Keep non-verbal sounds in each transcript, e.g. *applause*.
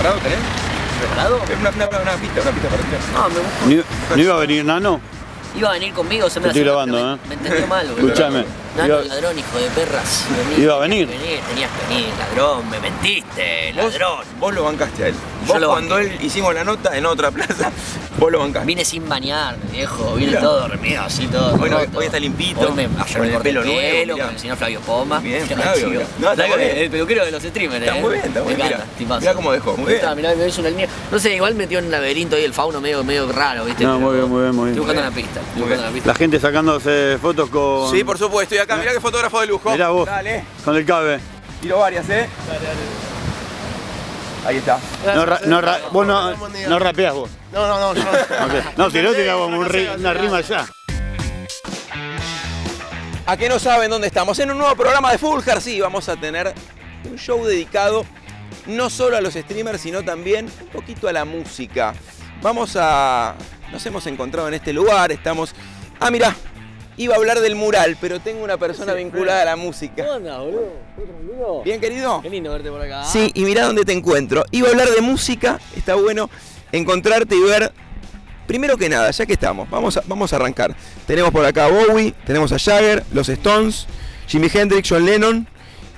preparado tenés? ¿Preparado? Una, una, una, pista, una pista para tirar. No, me gusta. ¿No, iba a venir Nano? Iba a venir conmigo, se me Te estoy grabando, ¿eh? me entendió mal. Escuchame. Nano, Iba- ladrón, hijo de perras. Vení, Iba a venir. Venir, tenías que venir, ladrón, me mentiste, Vos, ladrón. vos lo bancaste a él. Yo Vos lo cuando banqué. él hicimos la nota en otra plaza, *laughs* vos lo bancaste. Vine sin bañar, viejo, vine Mirá. todo dormido, así todo. Hoy no- roto. hoy está limpito, Hoy me, ayer con me el pelo el nuevo, pelo con el señor Flavio Poma. Bien, Flavio, chido. No, está Flavio, muy bien. El peluquero de los streamers, Está eh. muy bien, está muy Me bien. encanta, Mirá, mirá cómo dejó, muy bien. mirá, me hizo una línea. No sé, igual metió en un laberinto ahí el fauno medio, medio raro, ¿viste? No, Pero muy bien, muy bien, muy bien. Estoy buscando una pista. Estoy una. La gente sacándose fotos con. Sí, por supuesto, estoy acá. Mirá qué fotógrafo de lujo. Mirá vos. Dale, Con el cabe. tiro varias, ¿eh? Ahí está. No, ra- no, ra- vos no, no rapeás vos. No, no, no, yo no. *laughs* No, si no tiramos un ri- una rima ya. ¿A qué no saben dónde estamos? En un nuevo programa de Fulgar, sí, vamos a tener un show dedicado no solo a los streamers, sino también un poquito a la música. Vamos a... Nos hemos encontrado en este lugar, estamos... Ah, mirá, iba a hablar del mural, pero tengo una persona vinculada a la música. onda, boludo? ¿Todo tranquilo? ¿Bien, querido? Qué lindo verte por acá. Sí, y mirá dónde te encuentro. Iba a hablar de música, está bueno encontrarte y ver. Primero que nada, ya que estamos, vamos a, vamos a arrancar. Tenemos por acá a Bowie, tenemos a Jagger, los Stones, Jimi Hendrix, John Lennon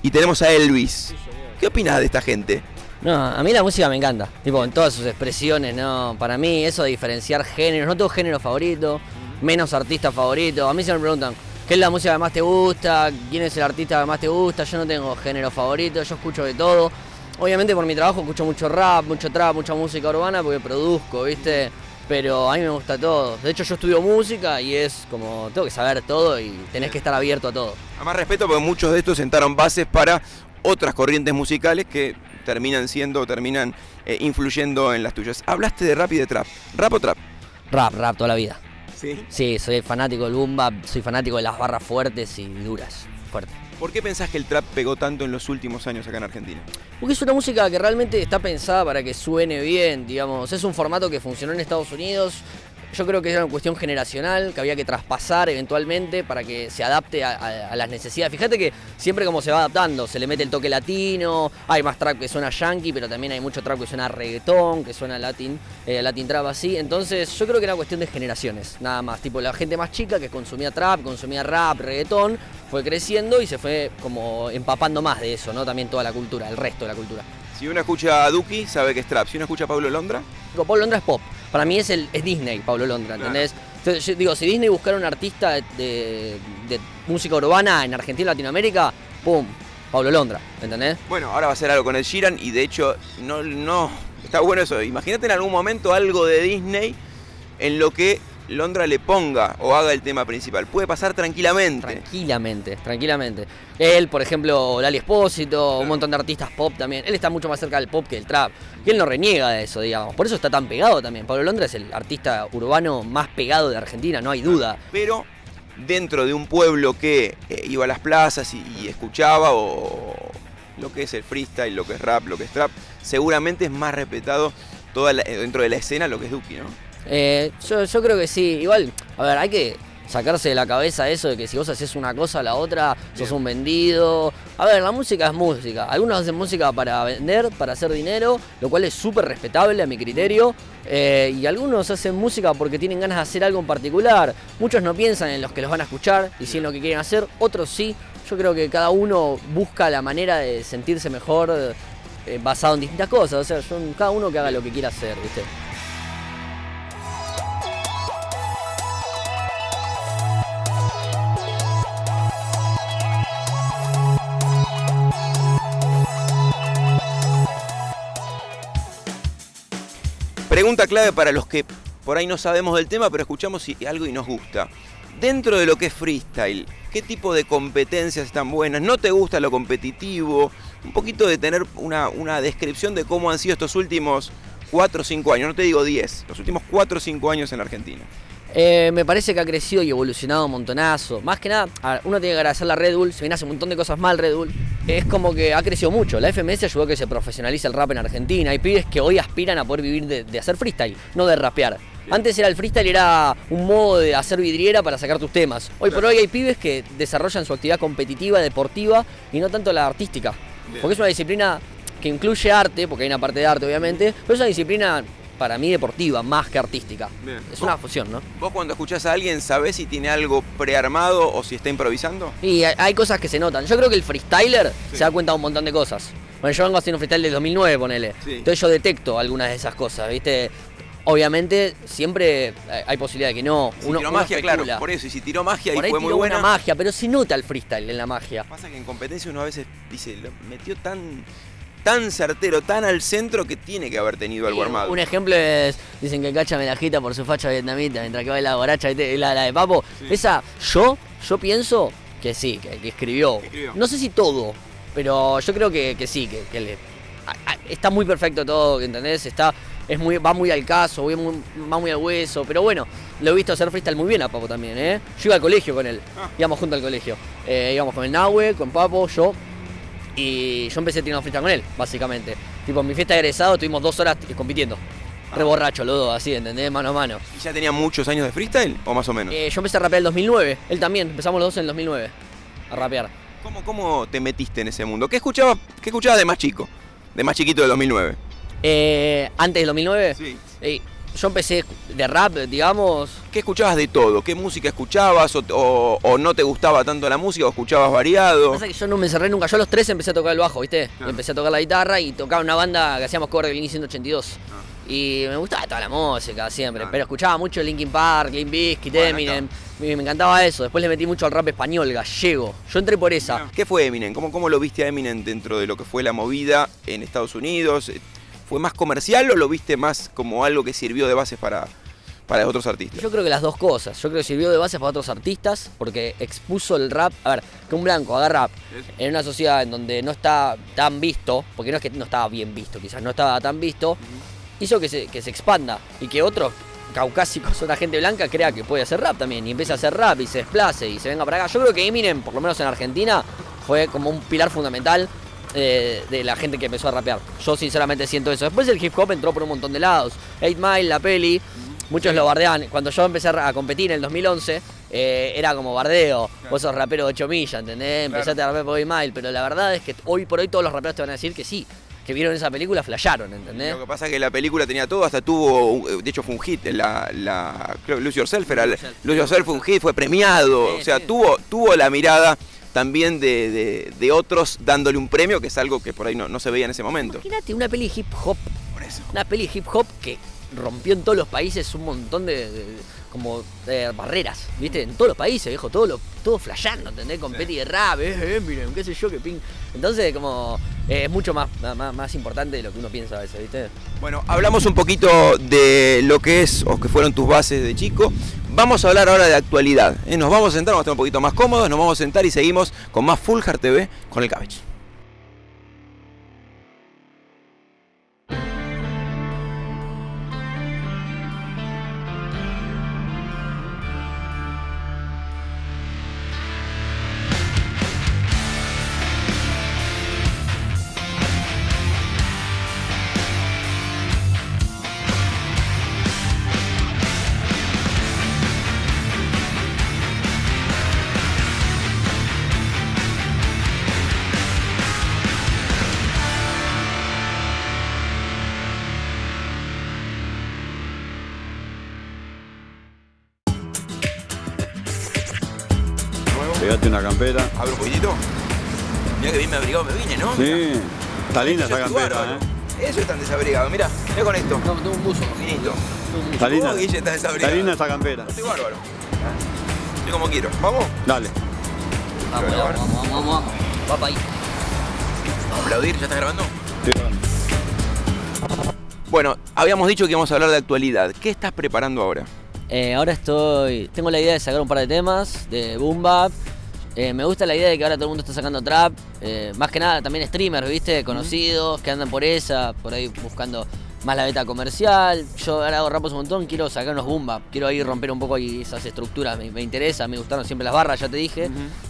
y tenemos a Elvis. ¿Qué opinas de esta gente? No, a mí la música me encanta, tipo en todas sus expresiones, ¿no? Para mí eso de diferenciar géneros, no tengo género favorito, menos artista favorito. A mí se me preguntan, ¿qué es la música que más te gusta? ¿Quién es el artista que más te gusta? Yo no tengo género favorito, yo escucho de todo. Obviamente por mi trabajo escucho mucho rap, mucho trap, mucha música urbana porque produzco, ¿viste? Pero a mí me gusta todo. De hecho yo estudio música y es como, tengo que saber todo y tenés que estar abierto a todo. A más respeto porque muchos de estos sentaron bases para otras corrientes musicales que terminan siendo, terminan eh, influyendo en las tuyas. Hablaste de rap y de trap. ¿Rap o trap? Rap, rap toda la vida. Sí. Sí, soy fanático del boom bap, soy fanático de las barras fuertes y duras, fuertes. ¿Por qué pensás que el trap pegó tanto en los últimos años acá en Argentina? Porque es una música que realmente está pensada para que suene bien, digamos. Es un formato que funcionó en Estados Unidos. Yo creo que era una cuestión generacional que había que traspasar eventualmente para que se adapte a las necesidades. Fíjate que siempre como se va adaptando, se le mete el toque latino, hay más trap que suena yankee, pero también hay mucho trap que suena reggaetón, que suena latin, eh, latin trap así. Entonces yo creo que era cuestión de generaciones, nada más. Tipo la gente más chica que consumía trap, consumía rap, reggaetón, fue creciendo y se fue como empapando más de eso, ¿no? También toda la cultura, el resto de la cultura. Si uno escucha a Duki, sabe que es trap. Si uno escucha a Pablo Londra, Digo, Pablo Londra es pop. Para mí es, el, es Disney, Pablo Londra, ¿entendés? Entonces, yo digo, si Disney buscara un artista de, de- de música urbana en Argentina y Latinoamérica, ¡pum! Pablo Londra, ¿entendés? Bueno, ahora va a ser algo con el Sheeran y de hecho, no, no, está bueno eso. Imagínate en algún momento algo de Disney en lo que Londra le ponga o haga el tema principal. Puede pasar tranquilamente. Tranquilamente, tranquilamente. Él, por ejemplo, Lali Espósito, un montón de artistas pop también. Él está mucho más cerca del pop que del trap. Y él no reniega de eso, digamos. Por eso está tan pegado también. Pablo Londra es el artista urbano más pegado de Argentina, no hay duda. Pero dentro de un pueblo que eh, iba a las plazas y, y escuchaba o lo que es el freestyle, lo que es rap, lo que es trap, seguramente es más respetado toda la- eh, dentro de la escena lo que es Duki, ¿no? Eh, yo, yo creo que sí. Igual, a ver, hay que sacarse de la cabeza eso de que si vos haces una cosa la otra, sos Bien. un vendido. A ver, la música es música. Algunos hacen música para vender, para hacer dinero, lo cual es súper respetable a mi criterio. Eh, y algunos hacen música porque tienen ganas de hacer algo en particular. Muchos no piensan en los que los van a escuchar y sí en lo que quieren hacer, otros sí. Yo creo que cada uno busca la manera de sentirse mejor eh, basado en distintas cosas. O sea, yo- cada uno que haga lo que quiera hacer, ¿viste? Pregunta clave para los que por ahí no sabemos del tema, pero escuchamos y- algo y nos gusta. Dentro de lo que es freestyle, ¿qué tipo de competencias están buenas? ¿No te gusta lo competitivo? Un poquito de tener una, una descripción de cómo han sido estos últimos 4 o 5 años, no te digo 10, los últimos 4 o 5 años en Argentina. Eh, me parece que ha crecido y evolucionado un montonazo. Más que nada, uno tiene que agradecer a la Red Bull, se viene hace un montón de cosas mal Red Bull. Es como que ha crecido mucho. La FMS ayudó a que se profesionalice el rap en Argentina. Hay pibes que hoy aspiran a poder vivir de, de hacer freestyle, no de rapear. Antes era el freestyle, era un modo de hacer vidriera para sacar tus temas. Hoy por hoy hay pibes que desarrollan su actividad competitiva, deportiva y no tanto la artística. Porque es una disciplina que incluye arte, porque hay una parte de arte obviamente, pero es una disciplina para mí deportiva, más que artística. Bien. Es una fusión, ¿no? ¿Vos cuando escuchás a alguien sabés si tiene algo prearmado o si está improvisando? Y hay, cosas que se notan. Yo creo que el freestyler Sí. se da cuenta de un montón de cosas. Bueno, yo vengo haciendo freestyle del 2009, ponele. Sí. Entonces yo detecto algunas de esas cosas, ¿viste? Obviamente siempre hay- posibilidad de que no. Si uno, tiró uno magia, claro, por eso. Y si tiró magia Por y ahí fue muy tiró buena. una magia, pero se nota el freestyle en la magia. Pasa que en competencia uno a veces dice, lo metió tan, tan certero, tan al centro que tiene que haber tenido algo armado. Un ejemplo es, dicen que Cacha me la agita por su facha vietnamita mientras que baila borracha, ¿viste? la, la de Papo. Sí. Esa, yo, yo pienso que sí, que, que escribió. No sé si todo, pero yo creo que, que sí, que, que le- a- a- está muy perfecto todo, ¿entendés? Está, es muy, va muy al caso, va muy, va muy al hueso, pero bueno, lo he visto hacer freestyle muy bien a Papo también, ¿eh? Yo iba al colegio con él, Ah. íbamos juntos al colegio. Eh, íbamos con el Nahue, con Papo, yo, y yo empecé tirando freestyle con él, básicamente. Tipo, en mi fiesta de egresado estuvimos dos horas compitiendo. Re borracho los dos, así, ¿entendés? Mano a mano. ¿Y ya tenía muchos años de freestyle o más o menos? Eh, yo empecé a rapear en el 2009, él también, empezamos los dos en el 2009 a rapear. ¿Cómo, ¿Cómo te metiste en ese mundo? ¿Qué escuchabas, qué escuchabas de más chico? De más chiquito del 2009. Eh, antes del 2009, Sí. eh, yo empecé de rap, digamos. ¿Qué escuchabas de todo? ¿Qué música escuchabas? O, o- o no te gustaba tanto la música o escuchabas variado? Pasa que yo no me encerré nunca. Yo a los 13 empecé a tocar el bajo, ¿viste? Claro. Empecé a tocar la guitarra y tocaba una banda que hacíamos cover de Blink 182. Ah. Y me gustaba toda la música siempre, Claro. pero escuchaba mucho Linkin Park, Limp Bizkit, Bueno, Eminem. Me, me encantaba eso. Después le metí mucho al rap español, gallego. Yo entré por esa. ¿Qué fue Eminem? ¿Cómo, ¿Cómo lo viste a Eminem dentro de lo que fue la movida en Estados Unidos? ¿Fue más comercial o lo viste más como algo que sirvió de base para, para otros artistas? Yo creo que las dos cosas. Yo creo que sirvió de base para otros artistas porque expuso el rap. A ver, que un blanco haga rap en una sociedad en donde no está tan visto, porque no es que no estaba bien visto, quizás no estaba tan visto, hizo que se, que se expanda y que otros caucásicos, *laughs* otra gente blanca, crea que puede hacer rap también y empiece a hacer rap y se desplace y se venga para acá. Yo creo que Eminem, por lo menos en Argentina, fue como un pilar fundamental eh, de la gente que empezó a rapear. Yo sinceramente siento eso. Después el hip hop entró por un montón de lados. 8 Mile, la peli, muchos lo bardean. Cuando yo empecé a competir en el 2011, eh, era como bardeo. Vos sos rapero de 8 millas, ¿entendés? Empezaste a rapear por 8 Mile. Pero la verdad es que hoy por hoy todos los raperos te van a decir que sí. Que vieron esa película, flasharon, ¿entendés? Lo que pasa es que la película tenía todo, hasta tuvo, de hecho fue un hit, la, la Lose Yourself era, Lose Yourself. Lose Yourself fue un hit, fue premiado, Sí, o sea, sí. tuvo, tuvo la mirada también de, de- de otros dándole un premio, que es algo que por ahí no, no se veía en ese momento. Imagínate una peli hip hop. Por eso. Una peli hip hop que rompió en todos los países un montón de, de- como eh, barreras, ¿viste? En todos los países, viejo, todo lo, todo flasheando, ¿entendés? Con Petty de rap, eh, Eminem, qué sé yo, qué ping. Entonces, como, eh, es mucho más, más, más importante de lo que uno piensa a veces, ¿viste? Bueno, hablamos un poquito de lo que es o que fueron tus bases de chico. Vamos a hablar ahora de actualidad. ¿eh? Nos vamos a sentar, vamos a estar un poquito más cómodos, nos vamos a sentar y seguimos con más Full Heart TV con el Cabbage. Pegate una campera. Abro un poquitito. Mira que bien me abrigado me vine, ¿no? Sí. Está linda esa estoy campera. ¿eh? Eso es tan desabrigado, mira, mira con esto. No, tengo un buzo. Finito. Está linda. ¿Cómo, Guille, estás Está linda esa campera. Estoy bárbaro. Estoy como quiero. ¿Vamos? Dale. Vamos, vamos, vamos, vamos, vamos. Va para ahí. Vamos a aplaudir, ¿ya estás grabando? Sí, bueno. Bueno, habíamos dicho que íbamos a hablar de actualidad. ¿Qué estás preparando ahora? Eh, ahora estoy. Tengo la idea de sacar un par de temas de Boom Bap. Eh, me gusta la idea de que ahora todo el mundo está sacando trap. Eh, más que nada también streamers, ¿viste? Conocidos que andan por esa, por ahí buscando más la beta comercial. Yo ahora hago rap un montón, quiero sacar unos boom bap. Quiero ahí romper un poco ahí esas estructuras. Me, me interesa, me gustaron siempre las barras, ya te dije.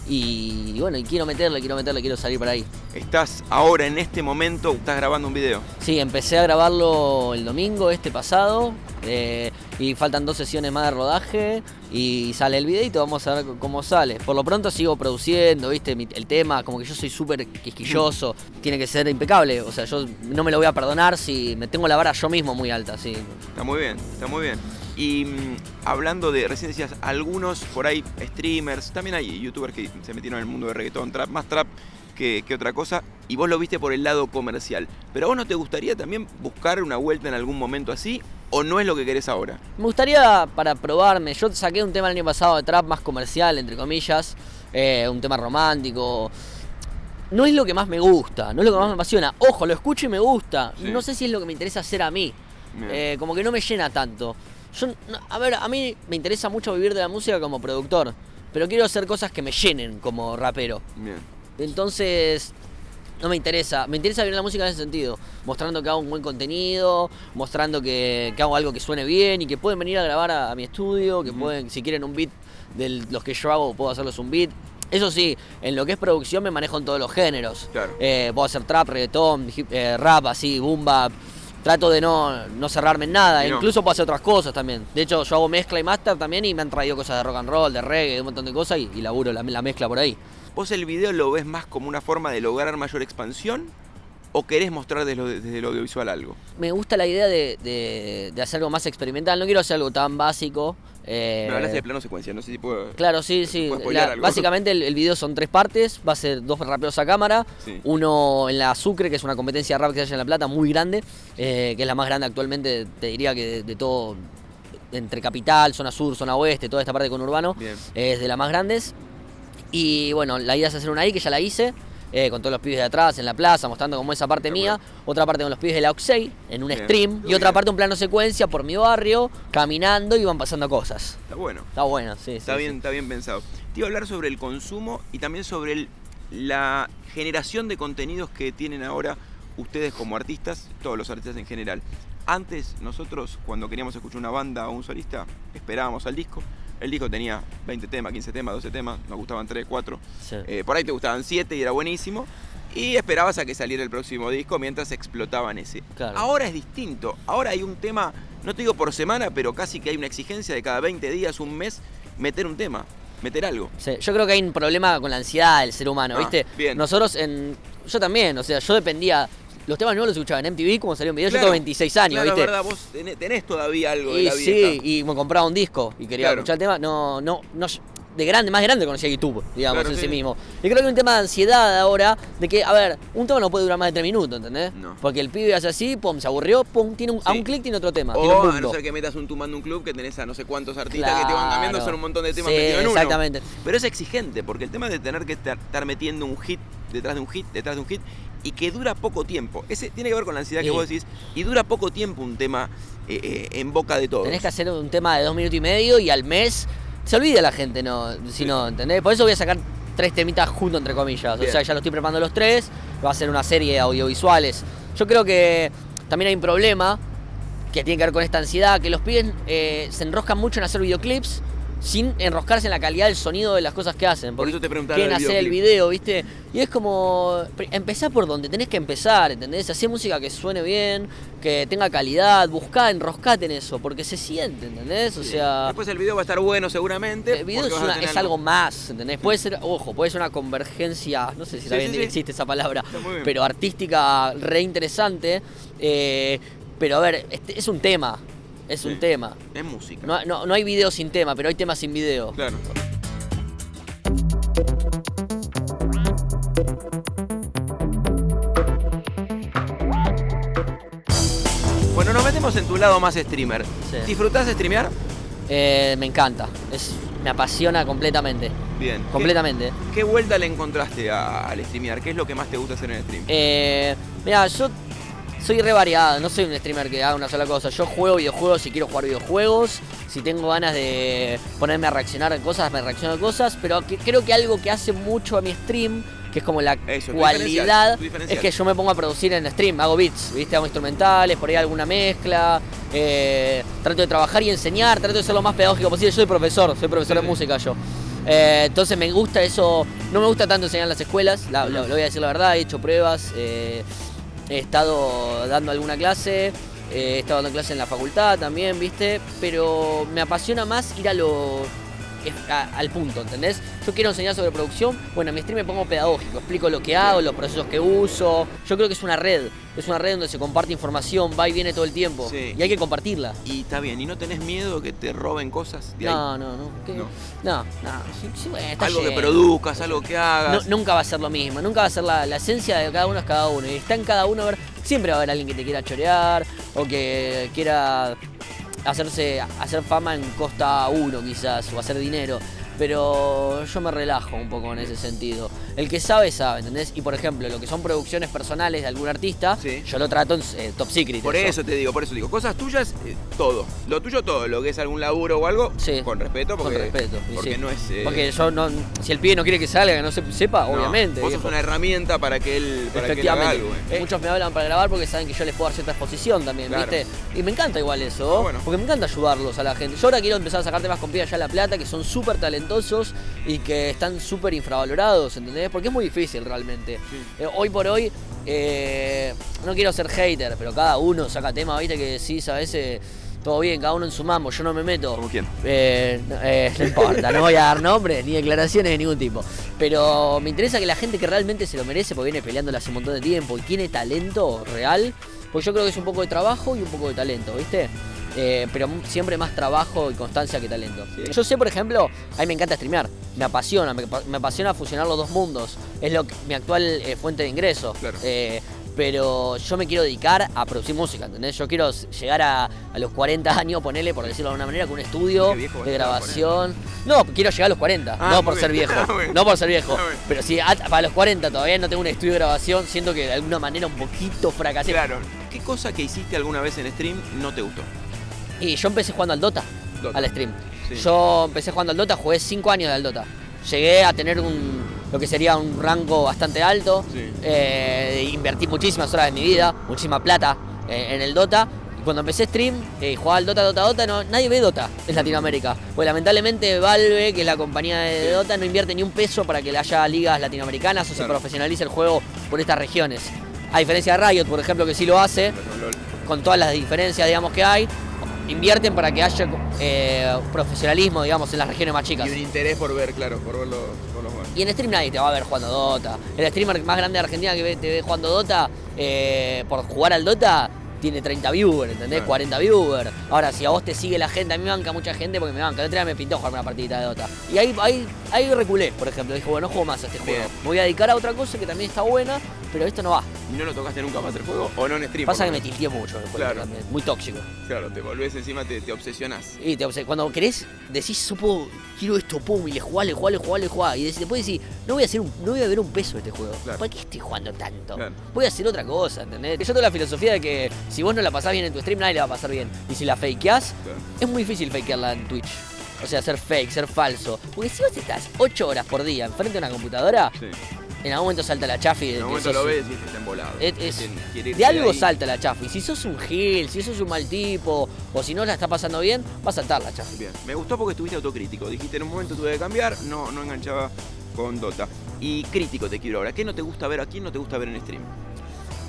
y, bueno, y quiero meterle, quiero meterle, quiero salir por ahí. Estás ahora en este momento, estás grabando un video. Sí, empecé a grabarlo el domingo este pasado. eh, y faltan dos sesiones más de rodaje y sale el videito, vamos a ver cómo sale. Por lo pronto sigo produciendo, viste, el tema, como que yo soy súper quisquilloso, tiene que ser impecable, o sea, yo no me lo voy a perdonar si me tengo la vara yo mismo muy alta, sí. Está muy bien, está muy bien. Y mm, hablando de, recién decías, algunos por ahí streamers, también hay youtubers que se metieron en el mundo de reggaetón, trap, más trap que, que otra cosa, y vos lo viste por el lado comercial. Pero a vos no te gustaría también buscar una vuelta en algún momento así, o no es lo que querés ahora? Me gustaría para probarme, yo saqué un tema el año pasado de trap más comercial, entre comillas, eh, un tema romántico. No es lo que más me gusta, no es lo que más me apasiona. Ojo, lo escucho y me gusta. Sí. No sé si es lo que me interesa hacer a mí. Eh, como que no me llena tanto. Yo, a ver, a mí me interesa mucho vivir de la música como productor, pero quiero hacer cosas que me llenen como rapero. Bien. Entonces, no me interesa. Me interesa vivir la música en ese sentido. Mostrando que hago un buen contenido, mostrando que, que hago algo que suene bien y que pueden venir a grabar a, a mi estudio, que pueden, si quieren un beat de los que yo hago, puedo hacerles un beat. Eso sí, en lo que es producción me manejo en todos los géneros. Claro. Eh, puedo hacer trap, reggaetón, hip- eh, rap, así, boom bap. Trato de no, no cerrarme en nada. No. Incluso puedo hacer otras cosas también. De hecho, yo hago mezcla y master también y me han traído cosas de rock and roll, de reggae, de un montón de cosas y, y laburo la, la mezcla por ahí. ¿Vos el video lo ves más como una forma de lograr mayor expansión? ¿O querés mostrar desde lo, desde lo audiovisual algo? me gusta la idea de, de- de hacer algo más experimental. No quiero hacer algo tan básico. Eh, Me hablaste de plano secuencia, no sé si puedo... Claro, sí, sí. Básicamente el, el video son tres partes. Va a ser dos raperos a cámara. Sí. Uno en la Sucre, que es una competencia de rap que se hace en La Plata, muy grande. eh, que es la más grande actualmente, te diría que de, de todo. Entre capital, zona sur, zona oeste, toda esta parte con urbano. Bien. Es de las más grandes. Y bueno, la idea es hacer una ahí, que ya la hice. Eh, con todos los pibes de atrás, en la plaza, mostrando como esa parte Qué mía. bueno. Otra parte con los pibes de la Oxey, en un Bien. stream. Y Bien. otra parte un plano secuencia por mi barrio, caminando y van pasando cosas. Está bueno. Está bueno, sí. Está sí, bien, sí. está bien pensado. Te iba a hablar sobre el consumo y también sobre el- la generación de contenidos que tienen ahora ustedes como artistas, todos los artistas en general. Antes, nosotros, cuando queríamos escuchar una banda o un solista, esperábamos al disco. El disco tenía 20 temas, 15 temas, 12 temas, nos gustaban 3, 4. Sí. Eh, por ahí te gustaban 7 y era buenísimo. Y esperabas a que saliera el próximo disco mientras explotaban ese. Claro. Ahora es distinto. Ahora hay un tema, no te digo por semana, pero casi que hay una exigencia de cada 20 días, un mes, meter un tema, meter algo. Sí, Yo creo que hay un problema con la ansiedad del ser humano, Ah, ¿viste? bien. Nosotros en. Yo también, o sea, yo dependía. Los temas nuevos los escuchaba en MTV, como salió un video, Claro, yo tengo 26 años, claro, ¿viste? es verdad, vos tenés, tenés todavía algo de Y la sí, vieja. y me compraba un disco y quería Claro. escuchar el tema. No, no, no. De grande, más grande conocía YouTube, digamos, en sí sí. mismo. Y creo que hay un tema de ansiedad ahora, de que, a ver, un tema no puede durar más de 3 minutos, ¿entendés? No. Porque el pibe hace así, pum, se aburrió, pum, tiene un, a Sí. un clic tiene otro tema. O a no ser que metas un tumando un club que tenés a no sé cuántos artistas que te van cambiando, son un montón de temas Sí, metidos en uno. Exactamente. Pero es exigente, porque el tema de tener que estar, estar metiendo un hit detrás de un hit, detrás de un hit, y que dura poco tiempo. Ese tiene que ver con la ansiedad que vos decís, y dura poco tiempo un tema eh, eh, en boca de todos. Tenés que hacer un tema de dos minutos y medio y al mes se olvida la gente, no, si Sí. no, ¿entendés? Por eso voy a sacar tres temitas juntos, entre comillas. Bien. O sea, ya lo estoy preparando los tres, va a ser una serie de audiovisuales. Yo creo que también hay un problema que tiene que ver con esta ansiedad, que los pibes eh, se enroscan mucho en hacer videoclips sin enroscarse en la calidad del sonido de las cosas que hacen. Por eso te preguntaba quieren hacer el video, ¿viste? Y es como, empezá por donde tenés que empezar, ¿entendés? Hacer música que suene bien, que tenga calidad, buscá, enroscate en eso, porque se siente, ¿entendés? O Sí. sea, Después el video va a estar bueno seguramente. el video es, una- es algo más, ¿entendés? Puede ser, ojo, puede ser una convergencia, no sé si Sí, también sí, existe esa palabra, pero artística re interesante. eh, pero a ver, este- es un tema, es Sí. un tema. Es música. No, no- no hay video sin tema, pero hay temas sin video. Claro. Bueno, nos metemos en tu lado más streamer. Sí. ¿Disfrutás de streamear? Eh, me encanta, es, me apasiona completamente, Bien. completamente. ¿Qué, qué vuelta le encontraste al streamear? ¿Qué es lo que más te gusta hacer en el stream? Eh, mira, yo soy re variado, no soy un streamer que haga una sola cosa. Yo juego videojuegos si quiero jugar videojuegos. Si tengo ganas de ponerme a reaccionar a cosas, me reacciono a cosas. Pero que- creo que algo que hace mucho a mi stream, que es como la Eso, tu cualidad, diferencial, tu diferencial. es que yo me pongo a producir en stream. Hago beats, ¿viste? Hago instrumentales, por ahí alguna mezcla. eh, trato de trabajar y enseñar, trato de ser lo más pedagógico posible. Yo soy profesor, soy profesor Sí, de música yo. Eh, entonces me gusta eso, no me gusta tanto enseñar en las escuelas, la- lo, lo voy a decir la verdad, he hecho pruebas, eh, he estado dando alguna clase, eh, he estado dando clases en la facultad también, ¿viste? Pero me apasiona más ir a lo a- al punto, ¿entendés? Yo quiero enseñar sobre producción, bueno, en mi stream me pongo pedagógico, explico lo que hago, los procesos que uso. Yo creo que es una red, es una red donde se comparte información, va y viene todo el tiempo. Sí. Y hay que compartirla. Y está bien, ¿y no tenés miedo que te roben cosas de ahí? No, no, no. ¿Qué? No. No, no. sí, sí, bueno, está algo que produzcas, algo que hagas. No- nunca va a ser lo mismo, nunca va a ser la, la esencia de cada uno es cada uno. Y está en cada uno a ver, siempre va a haber alguien que te quiera chorear o que quiera hacerse hacer fama en costa uno quizás o hacer dinero. Pero yo me relajo un poco en ese sentido. El que sabe, sabe, ¿entendés? Y por ejemplo, lo que son producciones personales de algún artista, Sí. yo lo trato en eh, top secret. Por eso te digo, por eso digo, cosas tuyas, eh, todo. Lo tuyo todo, lo que es algún laburo o algo, Sí. con respeto, Con porque, respeto, y porque sí. no es... eh, Porque yo no, si el pibe no quiere que salga, que no se sepa, no, obviamente. Vos sos una herramienta para que él, para que él haga algo. eh. Muchos me hablan para grabar porque saben que yo les puedo dar cierta exposición también, Claro. ¿viste? Y me encanta igual eso, Ah, bueno. porque me encanta ayudarlos a la gente. Yo ahora quiero empezar a sacar temas con pibas allá La Plata que son súper talentosos y que están súper infravalorados, ¿entendés? Porque es muy difícil realmente. Sí. Eh, hoy por hoy, eh, no quiero ser hater, pero cada uno saca temas, ¿viste? Que decís a veces... Todo bien, cada uno en su mambo, yo no me meto. ¿Como quién? Eh, no, eh, *laughs* no importa, no voy a dar nombres ni declaraciones de ningún tipo. Pero me interesa que la gente que realmente se lo merece, porque viene peleándola hace un montón de tiempo y tiene talento real, pues yo creo que es un poco de trabajo y un poco de talento, ¿viste? Eh, pero siempre más trabajo y constancia que talento. Sí. Yo sé, por ejemplo, a mí me encanta streamear, me apasiona, me, me apasiona fusionar los dos mundos. Es lo que- mi actual eh, fuente de ingresos. Claro. Eh, pero yo me quiero dedicar a producir música, ¿entendés? Yo quiero llegar a, a los 40 años, ponerle, por decirlo de alguna manera, con un estudio viejo de grabación. No, quiero llegar a los 40, Ah, no muy por ser bien. viejo. *laughs* Ah, bueno. No por ser viejo. Ah. Pero si a- para los 40 todavía no tengo un estudio de grabación, siento que de alguna manera un poquito fracasé. Claro. ¿Qué cosa que hiciste alguna vez en stream no te gustó? Y yo empecé jugando al Dota, Dota. al stream. Sí. Yo empecé jugando al Dota, jugué 5 años al Dota. Llegué a tener un, lo que sería un rango bastante alto. Sí. Eh, invertí muchísimas horas de mi vida, muchísima plata eh, en el Dota. Y cuando empecé stream eh, jugaba al Dota, Dota, Dota, no, nadie ve Dota en Latinoamérica. Pues lamentablemente Valve, que es la compañía de Sí. Dota, no invierte ni un peso para que haya ligas latinoamericanas o se profesionalice el juego por estas regiones. A diferencia de Riot, por ejemplo, que sí lo hace, con todas las diferencias, digamos, que hay, invierten para que haya eh, profesionalismo, digamos, en las regiones más chicas. Y un interés por ver, claro, por ver los, por los. Y en stream nadie te va a ver jugando Dota. El streamer más grande de Argentina que te ve jugando Dota, eh, por jugar al Dota, tiene 30 viewers, ¿entendés? Claro. 40 viewers. Ahora, si a vos te sigue la gente, a mí me banca mucha gente porque me banca. El otro día me pintó jugar una partidita de Dota. Y ahí, ahí, ahí reculé, por ejemplo. Dije, bueno, no juego más a este juego. Me voy a dedicar a otra cosa que también está buena, pero esto no va. ¿Y no lo tocaste nunca más el juego? ¿O no en stream? Pasa que me tilteé mucho el juego Claro. Muy tóxico. Claro, te volvés encima, te, te obsesionás. Y te cuando querés, decís, supo, quiero esto, pum, y le jugás, le jugás, le jugás, le jugás. Y des- después decís, no voy a hacer un, no voy a ver un peso de este juego. Claro. ¿Para qué estoy jugando tanto? Claro. Voy a hacer otra cosa, ¿entendés? Yo tengo la filosofía de que si vos no la pasás bien en tu stream, nadie la va a pasar bien. Y si la fakeás, es muy difícil fakearla en Twitch. O sea, ser fake, ser falso. Porque si vos estás 8 horas por día enfrente de una computadora, Sí. En algún momento salta la chafi En un momento lo ves y está embolado. es- es- de algo ahí. salta la chafi. Si sos un gil, si sos un mal tipo, o si no la está pasando bien, va a saltar la chafi. Bien, me gustó porque estuviste autocrítico. Dijiste en un momento tuve que cambiar, no, no enganchaba con Dota. Y crítico te quiero ahora. ¿Qué no te gusta ver? ¿A quién no te gusta ver en stream?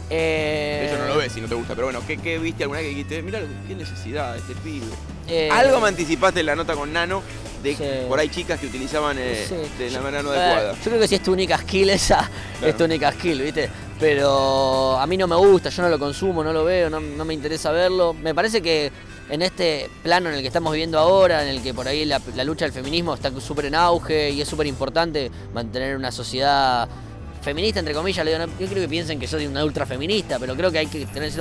Eh, Eso no lo ves si no te gusta, pero bueno, ¿qué, qué viste alguna vez que dijiste? Mira, qué necesidad de este pibe. eh, Algo me anticipaste en la nota con Nano de Sí. por ahí chicas que utilizaban eh, Sí. de la manera no adecuada. yo creo que si es tu única skill esa, Claro. es tu única skill, ¿viste? Pero a mí no me gusta, yo no lo consumo, no lo veo, no, no me interesa verlo. Me parece que en este plano en el que estamos viviendo ahora, en el que por ahí la, la lucha del feminismo está súper en auge y es súper importante mantener una sociedad feminista, entre comillas, le digo, no- yo creo que piensen que soy una ultra feminista, pero creo que hay que tener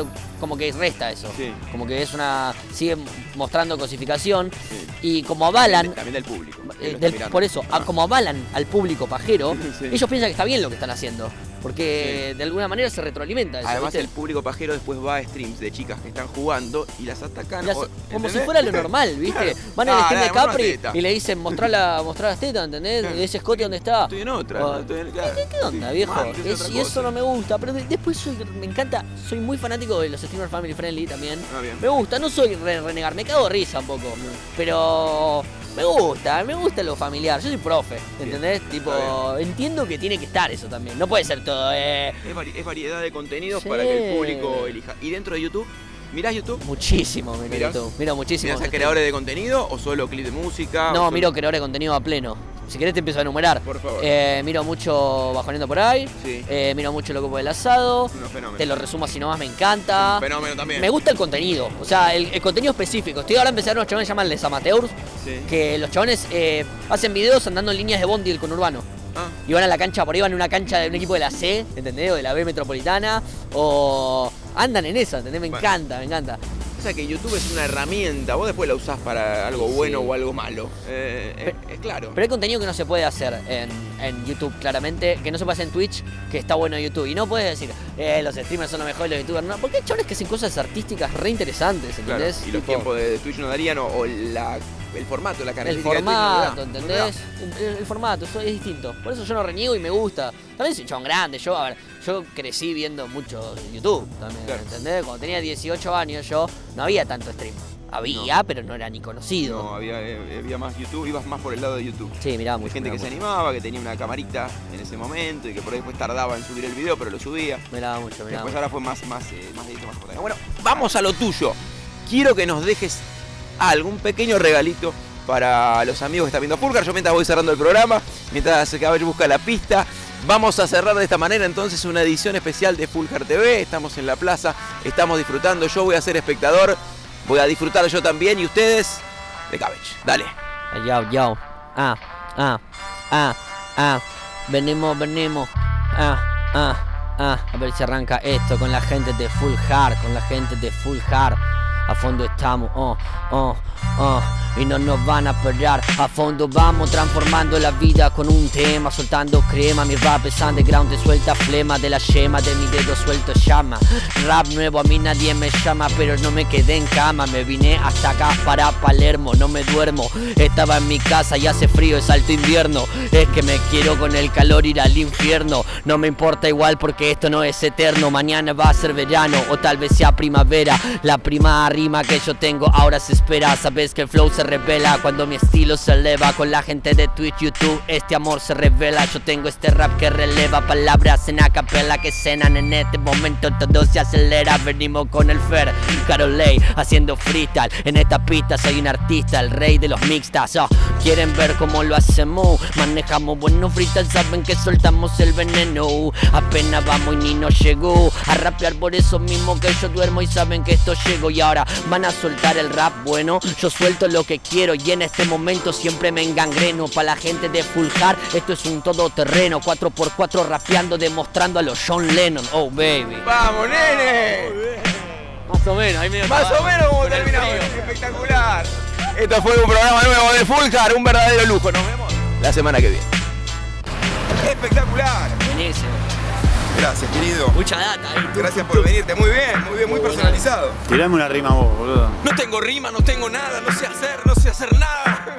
como que resta eso. Sí. Como que es una. sigue mostrando cosificación Sí. y como avalan. También del público. Eh, del- por eso, a- Ah. como avalan al público pajero, *laughs* Sí. ellos piensan que está bien lo que están haciendo. Porque de alguna manera se retroalimenta eso. Además, ¿viste? el público pajero después va a streams de chicas que están jugando y las atacan. Las- o- como si fuera lo *laughs* normal, ¿viste? Claro. Van al Ah, stream de Capri y le dicen mostrar, la, mostrar las tetas, ¿entendés? Claro. Y ese Scotty dónde está. Estoy en otra. O- no estoy en- claro. ¿Qué, qué onda, viejo? Es Es- y eso no me gusta. Pero de- después soy, me encanta, soy muy fanático de los streamers family friendly también. Ah, bien. Me gusta, no soy re- renegar, me cago de risa un poco. Pero me gusta, me gusta lo familiar. Yo soy profe, ¿entendés? tipo, entiendo que tiene que estar eso también. No puede ser todo, eh. Es, vari- es variedad de contenidos Sí. para que el público elija. Y dentro de YouTube, ¿Mirás YouTube? Muchísimo, miro Mirás. YouTube. Miro muchísimo. ¿Mirás a creadores de contenido o solo clip de música? No, solo- miro creadores de contenido a pleno. Si querés te empiezo a enumerar. Por favor. Eh, miro mucho Bajoneando por ahí. Sí. Eh, miro mucho Loco por el Asado. Unos. Te lo resumo así nomás, me encanta. Fenómeno también. Me gusta el contenido, o sea, el, el contenido específico. Estoy ahora empezando unos chavales que llaman Les Amateurs, Sí. que los chavales eh, hacen videos andando en líneas de bondi del conurbano. Ah, Y van a la cancha, por ahí van a una cancha de un equipo de la C, ¿entendés? O de la B metropolitana. O andan en esa, ¿entendés? Me Bueno. encanta, me encanta. o sea que YouTube es una herramienta, vos después la usás para algo Sí. bueno o algo malo. Eh, es, es claro. Pero hay contenido que no se puede hacer en, en YouTube, claramente, que no se puede hacer en Twitch, que está bueno en YouTube. Y no puedes decir, eh, los streamers son los mejores, los youtubers no. Porque hay chavales que hacen cosas artísticas re interesantes, Claro, ¿entendés? y los tiempos de, de Twitch no darían, o, o la, el formato, la El característica formato, de Twitch no ¿entendés? El, el- el formato, eso es distinto. Por eso yo no reniego y me gusta. También soy grande, yo, a ver, yo crecí viendo mucho YouTube también, Claro. ¿entendés? Cuando tenía 18 años yo, no había tanto stream. Había, pero no era ni conocido. No, había, eh, había más YouTube, ibas más por el lado de YouTube. Sí, mirá, Hay mucho. gente que se miraba animaba, que tenía una camarita en ese momento y que por ahí después tardaba en subir el video, pero lo subía. miraba mucho, miraba Después mucho. ahora fue más, más, eh, más más. Bueno, vamos a lo tuyo. Quiero que nos dejes algún pequeño regalito para los amigos que están viendo Fulgar. Yo mientras voy cerrando el programa, mientras el caballo busca la pista. Vamos a cerrar de esta manera entonces una edición especial de Fulgar TV. Estamos en la plaza, estamos disfrutando. Yo voy a ser espectador, voy a disfrutar yo también y ustedes de Cabbage. Dale. Yo, yo. Ah, ah, ah, ah. Venimos, venimos. Ah, ah, ah. A ver si arranca esto con la gente de Full Hard, con la gente de Full Hard. A fondo estamos, oh, oh, oh. Y no nos van a parar. A fondo vamos transformando la vida con un tema. Soltando crema, mi rap es underground. Te suelta flema de la yema de mi dedo suelto llama. Rap nuevo, a mí nadie me llama, pero no me quedé en cama. Me vine hasta acá para Palermo, no me duermo. Estaba en mi casa y hace frío, es alto invierno. Es que me quiero con el calor ir al infierno. No me importa igual porque esto no es eterno. Mañana va a ser verano o tal vez sea primavera. La prima rima que yo tengo ahora se espera. Sabes que el flow se revela cuando mi estilo se eleva. Con la gente de Twitch, YouTube, este amor se revela. Yo tengo este rap que releva palabras en acapella que cenan en este momento. Todo se acelera. Venimos con el Fer, Carolei, haciendo freestyle. En esta pista soy un artista, el rey de los mixtas. Oh, Quieren ver cómo lo hacemos. Manejamos buenos freestyle, saben que soltamos el veneno. Apenas vamos y ni nos llegó a rapear por eso mismo que yo duermo y saben que esto llego. Y ahora van a soltar el rap bueno. Yo suelto lo que quiero y en este momento siempre me engangreno. Para la gente de Full Hard, esto es un todoterreno. 4x4 rapeando, demostrando a los John Lennon. Oh, baby. ¡Vamos, nene! Más o menos, ahí medio Más o menos como terminamos. Espectacular. Esto fue un programa nuevo de Fulcar, un verdadero lujo. Nos vemos la semana que viene. Espectacular. Buenísimo. Gracias, querido. Mucha data ahí. Gracias por venirte. Muy bien, muy bien, muy personalizado. Tirame una rima vos, boludo. No tengo rima, no tengo nada, no sé hacer, no sé hacer nada.